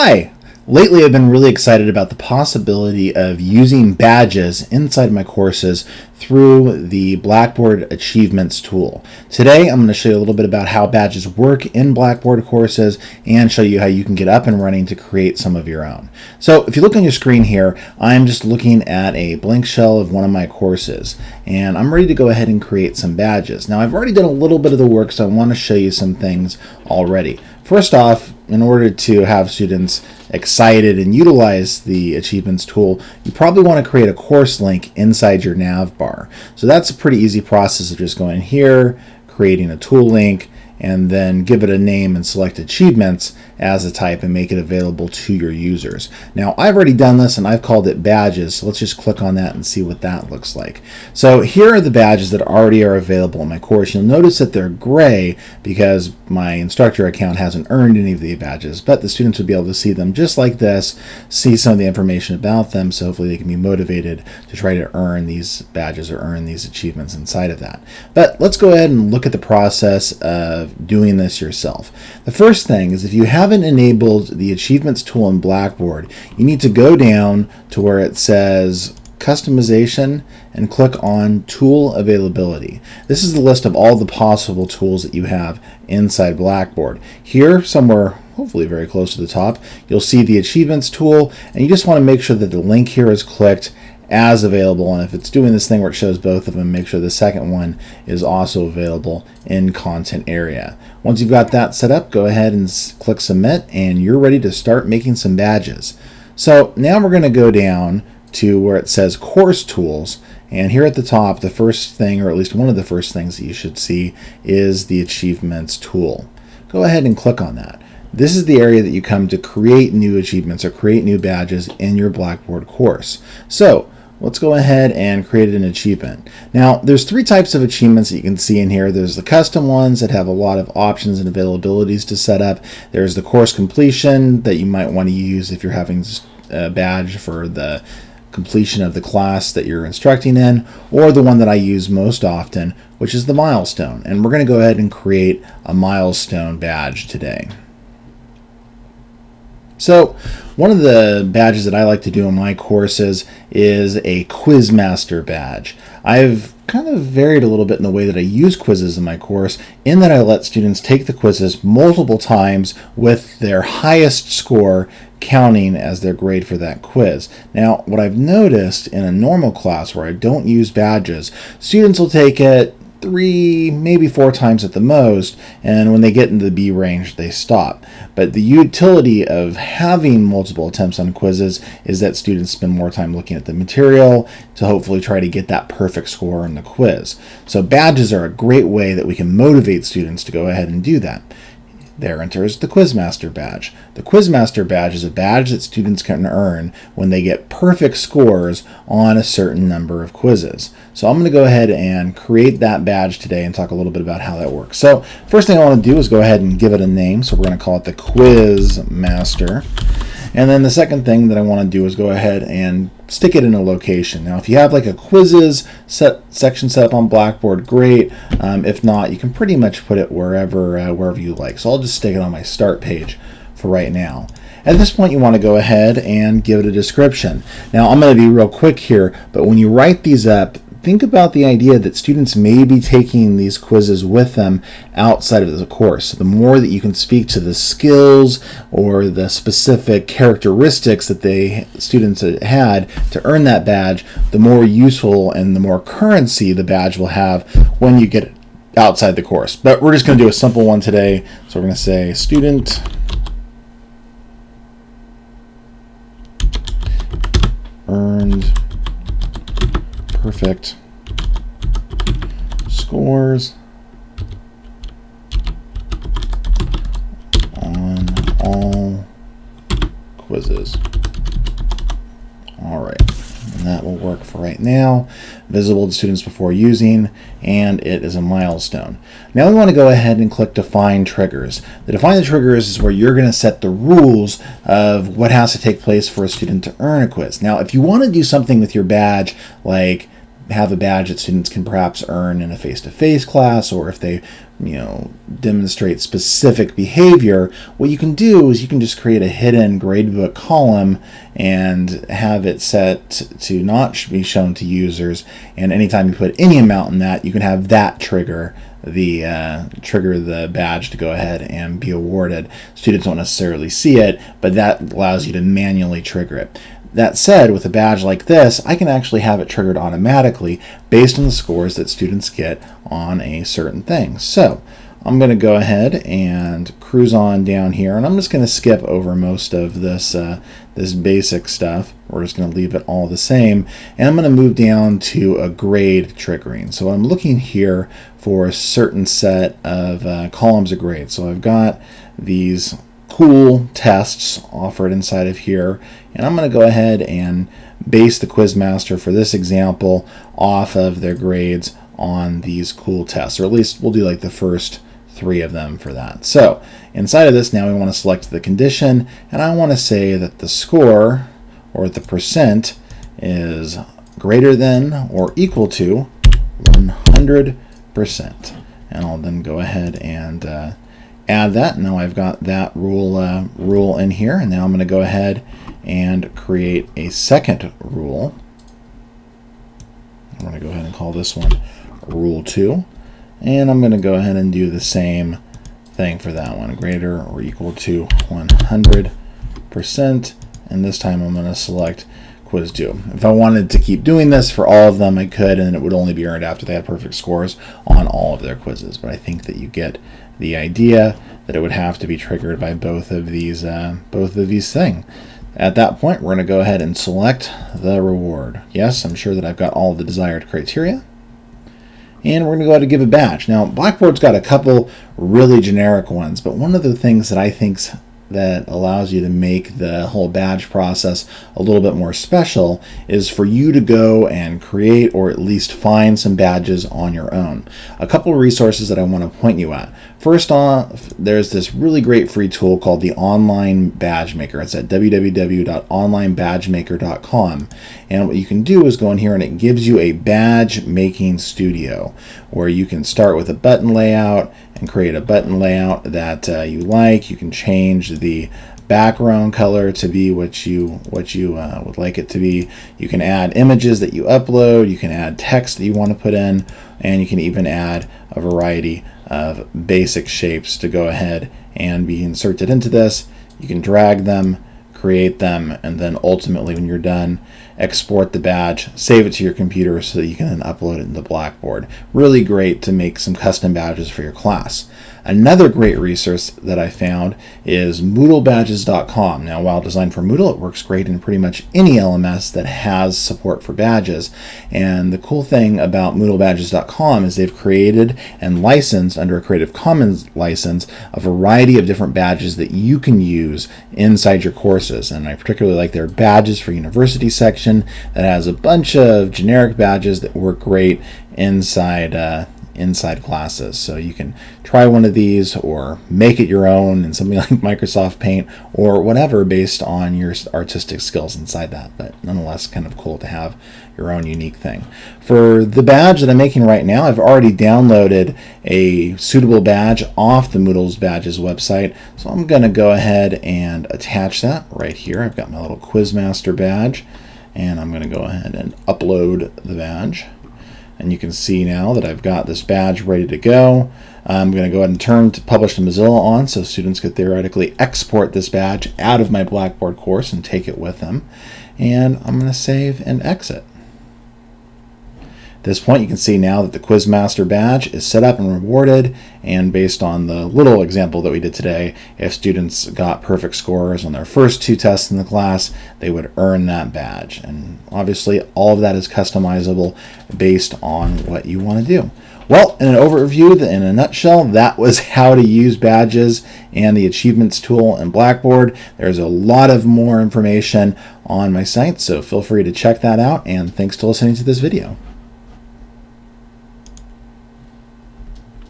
Hi! Lately I've been really excited about the possibility of using badges inside my courses through the Blackboard Achievements tool. Today I'm going to show you a little bit about how badges work in Blackboard courses and show you how you can get up and running to create some of your own. So if you look on your screen here, I'm just looking at a blank shell of one of my courses and I'm ready to go ahead and create some badges. Now I've already done a little bit of the work so I want to show you some things already. First off, in order to have students excited and utilize the achievements tool, you probably want to create a course link inside your nav bar. So that's a pretty easy process of just going here, creating a tool link, and then give it a name and select achievements as a type and make it available to your users. Now I've already done this and I've called it badges so let's just click on that and see what that looks like. So here are the badges that already are available in my course. You'll notice that they're gray because my instructor account hasn't earned any of the badges but the students would be able to see them just like this, see some of the information about them so hopefully they can be motivated to try to earn these badges or earn these achievements inside of that. But let's go ahead and look at the process of doing this yourself. The first thing is if you have haven't enabled the achievements tool in Blackboard, you need to go down to where it says customization and click on tool availability. This is the list of all the possible tools that you have inside Blackboard. Here somewhere hopefully very close to the top you'll see the achievements tool and you just want to make sure that the link here is clicked as available. And if it's doing this thing where it shows both of them make sure the second one is also available in content area. Once you've got that set up go ahead and click submit and you're ready to start making some badges. So now we're going to go down to where it says course tools. And here at the top the first thing or at least one of the first things that you should see is the achievements tool. Go ahead and click on that. This is the area that you come to create new achievements or create new badges in your Blackboard course. So let's go ahead and create an achievement. Now, there's three types of achievements that you can see in here. There's the custom ones that have a lot of options and availabilities to set up. There's the course completion that you might want to use if you're having a badge for the completion of the class that you're instructing in, or the one that I use most often, which is the milestone. And we're going to go ahead and create a milestone badge today. So one of the badges that I like to do in my courses is a Quizmaster badge. I've kind of varied a little bit in the way that I use quizzes in my course in that I let students take the quizzes multiple times with their highest score counting as their grade for that quiz. Now, what I've noticed in a normal class where I don't use badges, students will take it three, maybe four times at the most, and when they get into the B range, they stop. But the utility of having multiple attempts on quizzes is that students spend more time looking at the material to hopefully try to get that perfect score on the quiz. So badges are a great way that we can motivate students to go ahead and do that. There enters the Quizmaster badge. The Quizmaster badge is a badge that students can earn when they get perfect scores on a certain number of quizzes. So I'm going to go ahead and create that badge today and talk a little bit about how that works. So first thing I want to do is go ahead and give it a name. So we're going to call it the Quizmaster. And then the second thing that I want to do is go ahead and stick it in a location. Now, if you have like a quizzes set section set up on Blackboard, great. Um, if not, you can pretty much put it wherever uh, wherever you like. So I'll just stick it on my start page for right now. At this point, you want to go ahead and give it a description. Now, I'm going to be real quick here, but when you write these up, think about the idea that students may be taking these quizzes with them outside of the course. The more that you can speak to the skills or the specific characteristics that they students had to earn that badge, the more useful and the more currency the badge will have when you get outside the course. But we're just going to do a simple one today. So we're going to say student earned perfect scores on all quizzes. All right, and that will work for right now. Visible to students before using, and it is a milestone. Now we want to go ahead and click Define Triggers. The Define the Triggers is where you're going to set the rules of what has to take place for a student to earn a quiz. Now, if you want to do something with your badge, like have a badge that students can perhaps earn in a face-to-face class or if they you know demonstrate specific behavior what you can do is you can just create a hidden gradebook column and have it set to not be shown to users. And anytime you put any amount in that you can have that trigger the uh, trigger the badge to go ahead and be awarded. Students won't necessarily see it but that allows you to manually trigger it that said, with a badge like this, I can actually have it triggered automatically based on the scores that students get on a certain thing. So I'm going to go ahead and cruise on down here, and I'm just going to skip over most of this, uh, this basic stuff. We're just going to leave it all the same, and I'm going to move down to a grade triggering. So I'm looking here for a certain set of uh, columns of grades. So I've got these cool tests offered inside of here. And I'm going to go ahead and base the Quizmaster for this example off of their grades on these cool tests, or at least we'll do like the first three of them for that. So inside of this now we want to select the condition and I want to say that the score or the percent is greater than or equal to 100%. And I'll then go ahead and uh, add that. Now I've got that rule, uh, rule in here, and now I'm going to go ahead and create a second rule. I'm going to go ahead and call this one rule 2. And I'm going to go ahead and do the same thing for that one, greater or equal to 100%. And this time I'm going to select quiz due. If I wanted to keep doing this for all of them, I could, and it would only be earned after they had perfect scores on all of their quizzes. But I think that you get the idea that it would have to be triggered by both of these, uh, both of these things. At that point, we're going to go ahead and select the reward. Yes, I'm sure that I've got all the desired criteria. And we're going to go ahead and give a badge. Now, Blackboard's got a couple really generic ones, but one of the things that I think's that allows you to make the whole badge process a little bit more special is for you to go and create or at least find some badges on your own. A couple of resources that I want to point you at. First off, there's this really great free tool called the Online Badge Maker. It's at www.onlinebadgemaker.com. And what you can do is go in here and it gives you a badge making studio where you can start with a button layout and create a button layout that uh, you like. You can change the background color to be what you what you uh, would like it to be. You can add images that you upload. You can add text that you want to put in, and you can even add a variety of basic shapes to go ahead and be inserted into this. You can drag them, create them, and then ultimately when you're done, export the badge, save it to your computer so that you can then upload it into Blackboard. Really great to make some custom badges for your class. Another great resource that I found is MoodleBadges.com. Now, while designed for Moodle, it works great in pretty much any LMS that has support for badges. And the cool thing about MoodleBadges.com is they've created and licensed under a Creative Commons license a variety of different badges that you can use inside your courses. And I particularly like their badges for university section that has a bunch of generic badges that work great inside uh, inside classes. So you can try one of these or make it your own in something like Microsoft Paint or whatever based on your artistic skills inside that. But nonetheless, kind of cool to have your own unique thing. For the badge that I'm making right now, I've already downloaded a suitable badge off the Moodle's Badges website. So I'm going to go ahead and attach that right here. I've got my little Quizmaster badge and I'm going to go ahead and upload the badge. And you can see now that I've got this badge ready to go. I'm going to go ahead and turn to publish to Mozilla on so students could theoretically export this badge out of my Blackboard course and take it with them. And I'm going to save and exit. This point, you can see now that the Quizmaster badge is set up and rewarded, and based on the little example that we did today, if students got perfect scores on their first two tests in the class, they would earn that badge. And obviously, all of that is customizable based on what you want to do. Well, in an overview, in a nutshell, that was how to use badges and the achievements tool in Blackboard. There's a lot of more information on my site, so feel free to check that out, and thanks for listening to this video.